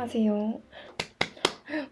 안녕하세요.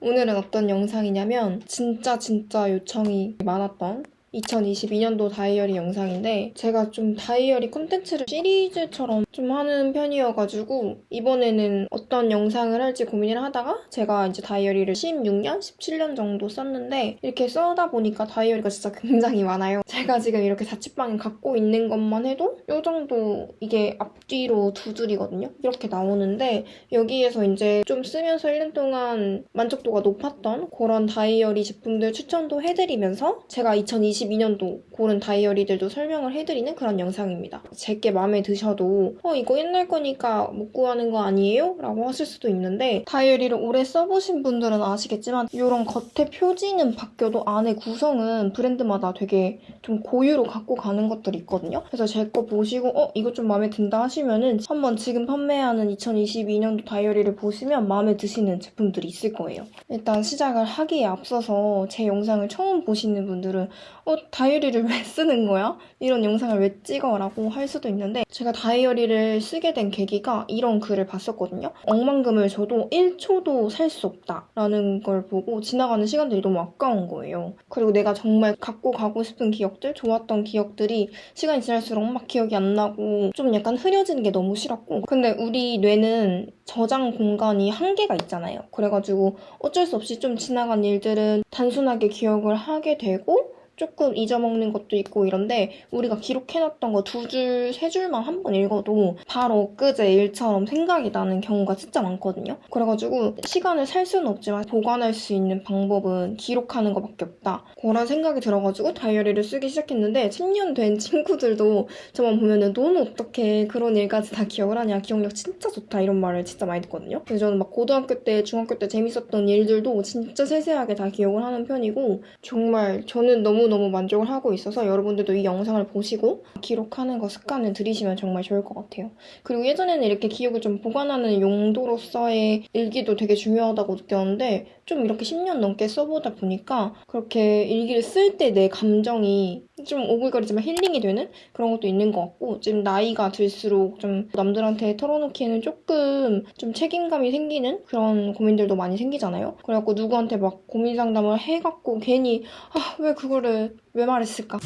오늘은 어떤 영상이냐면 진짜 진짜 요청이 많았던 2022년도 다이어리 영상인데 제가 좀 다이어리 콘텐츠를 시리즈처럼 좀 하는 편이어가지고 이번에는 어떤 영상을 할지 고민을 하다가 제가 이제 다이어리를 16년, 17년 정도 썼는데 이렇게 써다 보니까 다이어리가 진짜 굉장히 많아요. 제가 지금 이렇게 자취방에 갖고 있는 것만 해도 이 정도 이게 앞뒤로 두 줄이거든요. 이렇게 나오는데 여기에서 이제 좀 쓰면서 1년 동안 만족도가 높았던 그런 다이어리 제품들 추천도 해드리면서 제가 2022 년도 고른 다이어리들도 설명을 해드리는 그런 영상입니다. 제게 마음에 드셔도 어 이거 옛날 거니까 못 구하는 거 아니에요? 라고 하실 수도 있는데 다이어리를 오래 써보신 분들은 아시겠지만 이런 겉에 표지는 바뀌어도 안에 구성은 브랜드마다 되게 좀 고유로 갖고 가는 것들이 있거든요. 그래서 제 거 보시고 어 이거 좀 마음에 든다 하시면은 한번 지금 판매하는 2022년도 다이어리를 보시면 마음에 드시는 제품들이 있을 거예요. 일단 시작을 하기에 앞서서 제 영상을 처음 보시는 분들은 어 다이어리를 왜 쓰는 거야? 이런 영상을 왜 찍어? 라고 할 수도 있는데 제가 다이어리를 쓰게 된 계기가 이런 글을 봤었거든요. 억만금을 줘도 1초도 살 수 없다 라는 걸 보고 지나가는 시간들이 너무 아까운 거예요. 그리고 내가 정말 갖고 가고 싶은 기억들, 좋았던 기억들이 시간이 지날수록 막 기억이 안 나고 좀 약간 흐려지는 게 너무 싫었고 근데 우리 뇌는 저장 공간이 한계가 있잖아요. 그래가지고 어쩔 수 없이 좀 지나간 일들은 단순하게 기억을 하게 되고 조금 잊어먹는 것도 있고 이런데 우리가 기록해놨던 거 두 줄, 세 줄만 한 번 읽어도 바로 엊그제 일처럼 생각이 나는 경우가 진짜 많거든요. 그래가지고 시간을 살 수는 없지만 보관할 수 있는 방법은 기록하는 것밖에 없다. 그런 생각이 들어가지고 다이어리를 쓰기 시작했는데 10년 된 친구들도 저만 보면은 너는 어떻게 그런 일까지 다 기억을 하냐. 기억력 진짜 좋다. 이런 말을 진짜 많이 듣거든요. 그래서 저는 막 고등학교 때, 중학교 때 재밌었던 일들도 진짜 세세하게 다 기억을 하는 편이고 정말 저는 너무 너무너무 만족을 하고 있어서 여러분들도 이 영상을 보시고 기록하는 거 습관을 들이시면 정말 좋을 것 같아요. 그리고 예전에는 이렇게 기억을 좀 보관하는 용도로서의 일기도 되게 중요하다고 느꼈는데 좀 이렇게 10년 넘게 써보다 보니까 그렇게 일기를 쓸 때 내 감정이 좀 오글거리지만 힐링이 되는 그런 것도 있는 것 같고 지금 나이가 들수록 좀 남들한테 털어놓기에는 조금 좀 책임감이 생기는 그런 고민들도 많이 생기잖아요. 그래갖고 누구한테 막 고민 상담을 해갖고 괜히 아 왜 그거를 왜 말했을까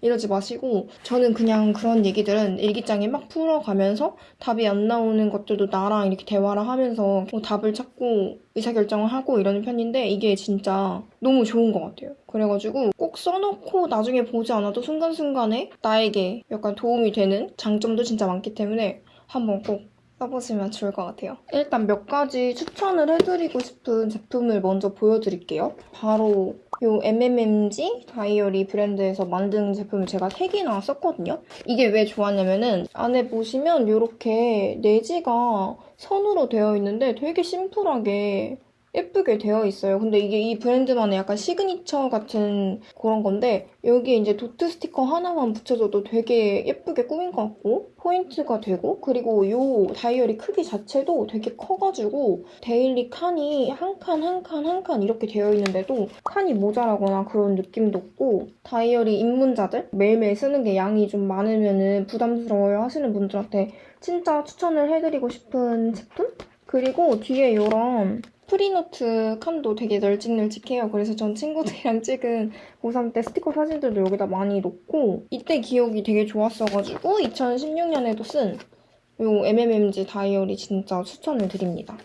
이러지 마시고 저는 그냥 그런 얘기들은 일기장에 막 풀어가면서 답이 안 나오는 것들도 나랑 이렇게 대화를 하면서 뭐 답을 찾고 의사결정을 하고 이러는 편인데 이게 진짜 너무 좋은 것 같아요. 그래가지고 꼭 써놓고 나중에 보지 않아도 순간순간에 나에게 약간 도움이 되는 장점도 진짜 많기 때문에 한번 꼭 써보시면 좋을 것 같아요. 일단 몇 가지 추천을 해드리고 싶은 제품을 먼저 보여드릴게요. 바로 이 MMMG 다이어리 브랜드에서 만든 제품을 제가 3개나 썼거든요. 이게 왜 좋았냐면은 안에 보시면 이렇게 내지가 선으로 되어 있는데 되게 심플하게 예쁘게 되어 있어요. 근데 이게 이 브랜드만의 약간 시그니처 같은 그런 건데 여기에 이제 도트 스티커 하나만 붙여줘도 되게 예쁘게 꾸민 것 같고 포인트가 되고 그리고 이 다이어리 크기 자체도 되게 커가지고 daily 칸이 한 칸 한 칸 한 칸 이렇게 되어 있는데도 칸이 모자라거나 그런 느낌도 없고 다이어리 입문자들 매일매일 쓰는 게 양이 좀 많으면 부담스러워요 하시는 분들한테 진짜 추천을 해드리고 싶은 제품? 그리고 뒤에 이런 free note 칸도 되게 널찍널찍해요. 그래서 전 친구들이랑 찍은 고3 때 스티커 사진들도 여기다 많이 놓고 이때 기억이 되게 좋았어가지고 2016년에도 쓴 이 MMMG 다이어리 진짜 추천을 드립니다.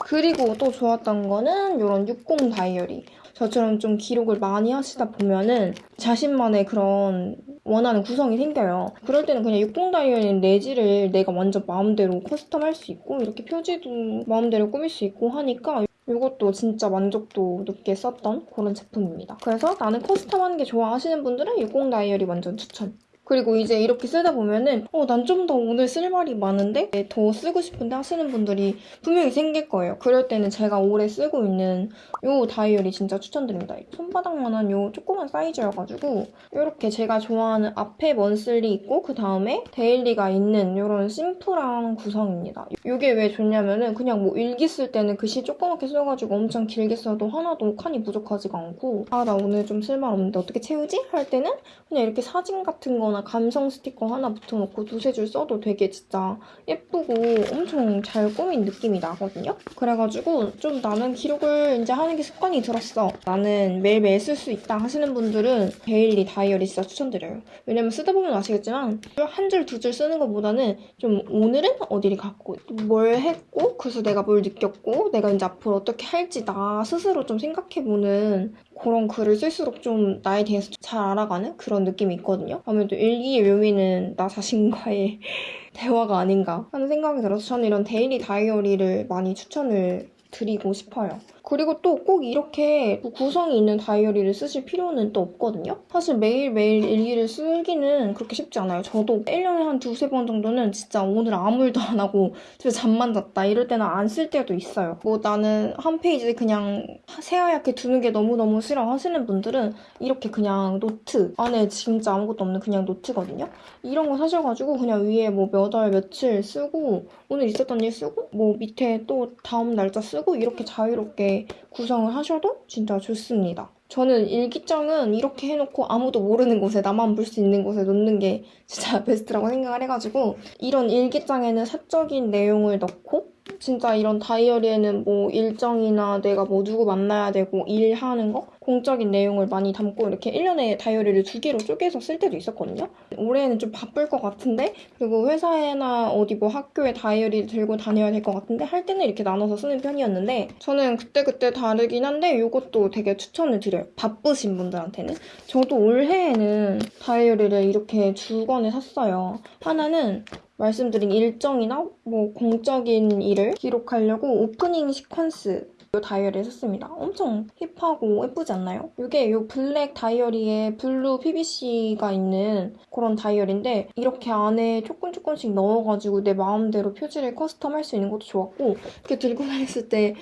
그리고 또 좋았던 거는 이런 60 다이어리. 저처럼 좀 기록을 많이 하시다 보면은 자신만의 그런 원하는 구성이 생겨요. 그럴 때는 그냥 60 다이어리 내지를 내가 완전 마음대로 custom 할 수 있고 이렇게 표지도 마음대로 꾸밀 수 있고 하니까 이것도 진짜 만족도 높게 썼던 그런 제품입니다. 그래서 나는 custom하는 게 좋아 하시는 분들은 60 다이어리 완전 추천. 그리고 이제 이렇게 쓰다 보면은 어, 난 좀 더 오늘 쓸 말이 많은데 더 쓰고 싶은데 하시는 분들이 분명히 생길 거예요. 그럴 때는 제가 오래 쓰고 있는 이 다이어리 진짜 추천드립니다. 손바닥만한 이 조그만 사이즈여가지고 이렇게 제가 좋아하는 앞에 monthly 있고 그 다음에 daily가 있는 이런 심플한 구성입니다. 이게 왜 좋냐면은 그냥 뭐 일기 쓸 때는 글씨 조그맣게 써가지고 엄청 길게 써도 하나도 칸이 부족하지가 않고 아 나 오늘 좀 쓸 말 없는데 어떻게 채우지? 할 때는 그냥 이렇게 사진 같은 거나 하나 감성 스티커 하나 붙여놓고 두세 줄 써도 되게 진짜 예쁘고 엄청 잘 꾸민 느낌이 나거든요. 그래가지고 좀 나는 기록을 이제 하는 게 습관이 들었어. 나는 매일매일 쓸 수 있다 하시는 분들은 daily 다이어리 진짜 추천드려요. 왜냐면 쓰다 보면 아시겠지만 한 줄 두 줄 쓰는 것보다는 좀 오늘은 어디를 갔고 뭘 했고 그래서 내가 뭘 느꼈고 내가 이제 앞으로 어떻게 할지 나 스스로 좀 생각해보는 그런 글을 쓸수록 좀 나에 대해서 잘 알아가는 그런 느낌이 있거든요. 아무래도 일기의 묘미는 나 자신과의 대화가 아닌가 하는 생각이 들어서 저는 이런 daily 다이어리를 많이 추천을 드리고 싶어요. 그리고 또 꼭 이렇게 구성이 있는 다이어리를 쓰실 필요는 또 없거든요. 사실 매일매일 일기를 쓰기는 그렇게 쉽지 않아요. 저도 1년에 한 두세 번 정도는 진짜 오늘 아무 일도 안 하고 집에 잠만 잤다 이럴 때는 안 쓸 때도 있어요. 뭐 나는 한 페이지 그냥 새하얗게 두는 게 너무너무 싫어 하시는 분들은 이렇게 그냥 노트 안에 진짜 아무것도 없는 그냥 노트거든요. 이런 거 사셔가지고 그냥 위에 뭐 몇 월 며칠 쓰고 오늘 있었던 일 쓰고 뭐 밑에 또 다음 날짜 쓰고 이렇게 자유롭게 구성을 하셔도 진짜 좋습니다. 저는 일기장은 이렇게 해놓고 아무도 모르는 곳에 나만 볼 수 있는 곳에 놓는 게 진짜 베스트라고 생각을 해가지고 이런 일기장에는 사적인 내용을 넣고 진짜 이런 다이어리에는 뭐 일정이나 내가 뭐 누구 만나야 되고 일하는 거 공적인 내용을 많이 담고 이렇게 1년에 다이어리를 두 개로 쪼개서 쓸 때도 있었거든요. 올해는 좀 바쁠 것 같은데 그리고 회사에나 어디 뭐 학교에 다이어리를 들고 다녀야 될 것 같은데 할 때는 이렇게 나눠서 쓰는 편이었는데 저는 그때그때 다르긴 한데 이것도 되게 추천을 드려요. 바쁘신 분들한테는. 저도 올해에는 다이어리를 이렇게 두 권을 샀어요. 하나는 말씀드린 일정이나 뭐 공적인 일을 기록하려고 Opening Sequence 이 다이어리를 샀습니다. 엄청 hip하고 예쁘지 않나요? 이게 이 블랙 다이어리에 블루 PVC가 있는 그런 다이어리인데 이렇게 안에 조금 조금씩 넣어가지고 내 마음대로 표지를 custom할 수 있는 것도 좋았고 이렇게 들고 다녔을 때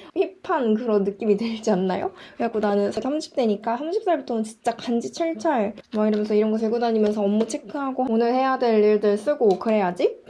hip한 그런 느낌이 들지 않나요? 그래갖고 나는 30대니까 30살부터는 진짜 간지 찰찰 막 이러면서 이런 거 들고 다니면서 업무 체크하고 오늘 해야 될 일들 쓰고 그래야지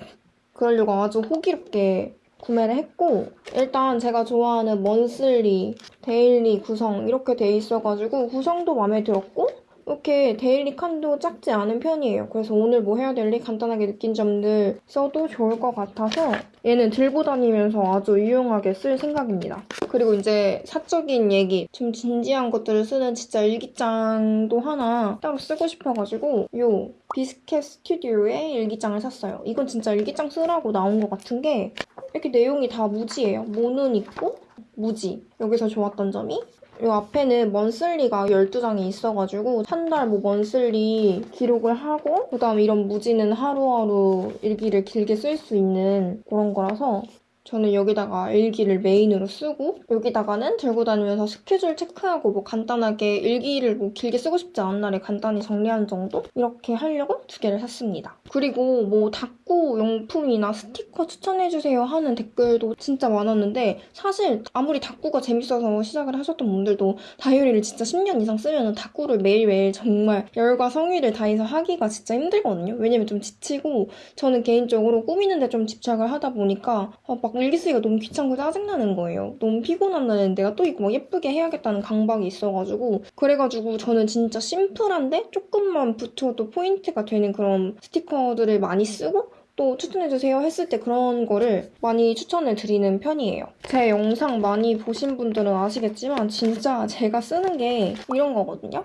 그러려고 아주 호기롭게 구매를 했고 일단 제가 좋아하는 monthly, daily 구성 이렇게 돼 있어가지고 구성도 마음에 들었고 이렇게 daily 칸도 작지 않은 편이에요. 그래서 오늘 뭐 해야 될지 간단하게 느낀 점들 써도 좋을 것 같아서 얘는 들고 다니면서 아주 유용하게 쓸 생각입니다. 그리고 이제 사적인 얘기, 좀 진지한 것들을 쓰는 진짜 일기장도 하나 따로 쓰고 싶어가지고 요 비스켓 스튜디오의 일기장을 샀어요. 이건 진짜 일기장 쓰라고 나온 것 같은 게 이렇게 내용이 다 무지예요. 모는 있고 무지. 여기서 좋았던 점이 이 앞에는 먼슬리가 12장이 있어가지고 한 달 뭐 먼슬리 기록을 하고 그 다음에 이런 무지는 하루하루 일기를 길게 쓸 수 있는 그런 거라서 저는 여기다가 일기를 메인으로 쓰고 여기다가는 들고 다니면서 스케줄 체크하고 뭐 간단하게 일기를 뭐 길게 쓰고 싶지 않은 날에 간단히 정리하는 정도? 이렇게 하려고 두 개를 샀습니다. 그리고 뭐 닦고 용품이나 스티커 추천해주세요 하는 댓글도 진짜 많았는데 사실 아무리 닦고가 재밌어서 시작을 하셨던 분들도 다이어리를 진짜 10년 이상 쓰면 닦고를 매일매일 정말 열과 성의를 다해서 하기가 진짜 힘들거든요. 왜냐면 좀 지치고 저는 개인적으로 꾸미는데 좀 집착을 하다 보니까 아, 막 일기 쓰기가 너무 귀찮고 짜증나는 거예요. 너무 피곤한 날엔 내가 또 이거 막 예쁘게 해야겠다는 강박이 있어가지고 그래가지고 저는 진짜 심플한데 조금만 붙여도 포인트가 되는 그런 스티커들을 많이 쓰고 또 추천해주세요 했을 때 그런 거를 많이 추천을 드리는 편이에요. 제 영상 많이 보신 분들은 아시겠지만 진짜 제가 쓰는 게 이런 거거든요.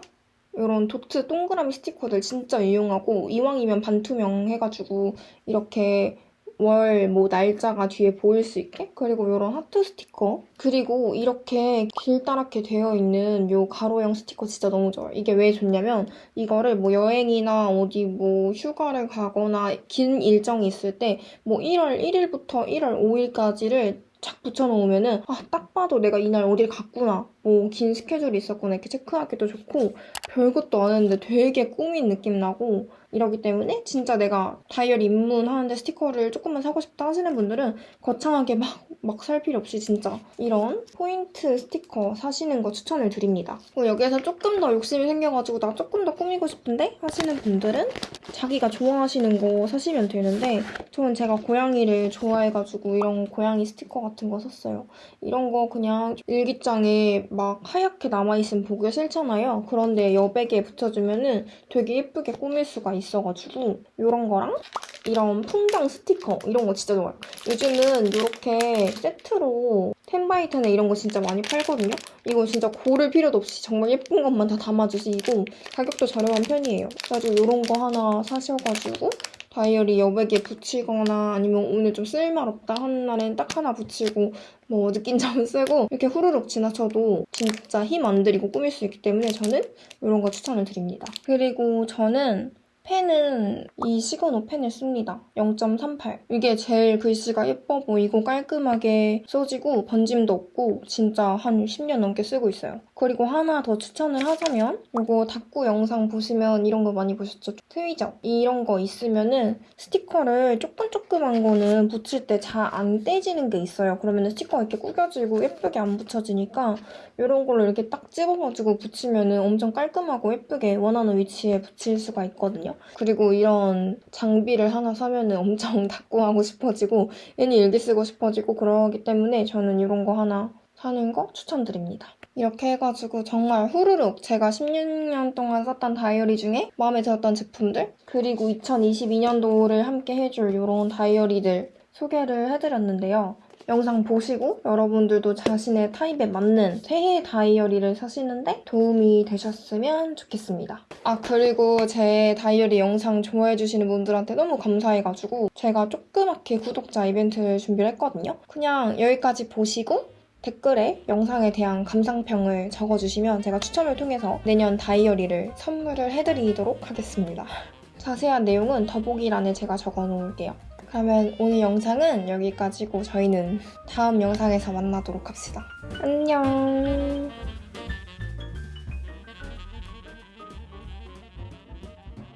이런 도트 동그라미 스티커들 진짜 유용하고 이왕이면 반투명 해가지고 이렇게 월 뭐 날짜가 뒤에 보일 수 있게? 그리고 이런 하트 스티커? 그리고 이렇게 길다랗게 되어 있는 이 가로형 스티커 진짜 너무 좋아요. 이게 왜 좋냐면 이거를 뭐 여행이나 어디 뭐 휴가를 가거나 긴 일정이 있을 때 뭐 1월 1일부터 1월 5일까지를 착 붙여놓으면은 아 딱 봐도 내가 이날 어딜 갔구나 뭐 긴 스케줄이 있었구나 이렇게 체크하기도 좋고 별것도 안 했는데 되게 꾸민 느낌 나고 이러기 때문에 진짜 내가 다이어리 입문하는데 스티커를 조금만 사고 싶다 하시는 분들은 거창하게 막, 막 살 필요 없이 진짜 이런 포인트 스티커 사시는 거 추천을 드립니다. 그리고 여기에서 조금 더 욕심이 생겨가지고 나 조금 더 꾸미고 싶은데 하시는 분들은 자기가 좋아하시는 거 사시면 되는데 저는 제가 고양이를 좋아해가지고 이런 고양이 스티커 같은 거 샀어요. 이런 거 그냥 일기장에 막 하얗게 남아있으면 보기가 싫잖아요. 그런데 여백에 붙여주면은 되게 예쁘게 꾸밀 수가 있어가지고 이런 거랑 이런 풍경 스티커 이런 거 진짜 좋아요. 요즘은 이렇게 세트로 텐바이텐에 이런 거 진짜 많이 팔거든요. 이거 진짜 고를 필요도 없이 정말 예쁜 것만 다 담아주시고 가격도 저렴한 편이에요. 그래가지고 이런 거 하나 사셔가지고 다이어리 여백에 붙이거나 아니면 오늘 좀 쓸말없다 하는 날엔 딱 하나 붙이고 뭐 느낀 점 쓰고 이렇게 후루룩 지나쳐도 진짜 힘 안 들이고 꾸밀 수 있기 때문에 저는 이런 거 추천을 드립니다. 그리고 저는 펜은 이 시그노 펜을 씁니다. 0.38. 이게 제일 글씨가 예뻐 보이고 깔끔하게 써지고 번짐도 없고 진짜 한 10년 넘게 쓰고 있어요. 그리고 하나 더 추천을 하자면 이거 닦고 영상 보시면 이런 거 많이 보셨죠? 트위저. 이런 거 있으면은 스티커를 조금조금한 거는 붙일 때 잘 안 떼지는 게 있어요. 그러면 스티커 이렇게 구겨지고 예쁘게 안 붙여지니까 이런 걸로 이렇게 딱 집어가지고 붙이면은 엄청 깔끔하고 예쁘게 원하는 위치에 붙일 수가 있거든요. 그리고 이런 장비를 하나 사면은 엄청 닦고 하고 싶어지고 괜히 일기 쓰고 싶어지고 그러기 때문에 저는 이런 거 하나 사는 거 추천드립니다. 이렇게 해가지고 정말 후루룩 제가 16년 동안 썼던 다이어리 중에 마음에 들었던 제품들 그리고 2022년도를 함께 해줄 이런 다이어리들 소개를 해드렸는데요. 영상 보시고 여러분들도 자신의 타입에 맞는 새해 다이어리를 사시는데 도움이 되셨으면 좋겠습니다. 아 그리고 제 다이어리 영상 좋아해주시는 분들한테 너무 감사해가지고 제가 조그맣게 구독자 이벤트를 준비를 했거든요. 그냥 여기까지 보시고 댓글에 영상에 대한 감상평을 적어주시면 제가 추첨을 통해서 내년 다이어리를 선물을 해드리도록 하겠습니다. 자세한 내용은 더보기란에 제가 적어놓을게요. 그러면 오늘 영상은 여기까지고 저희는 다음 영상에서 만나도록 합시다. 안녕.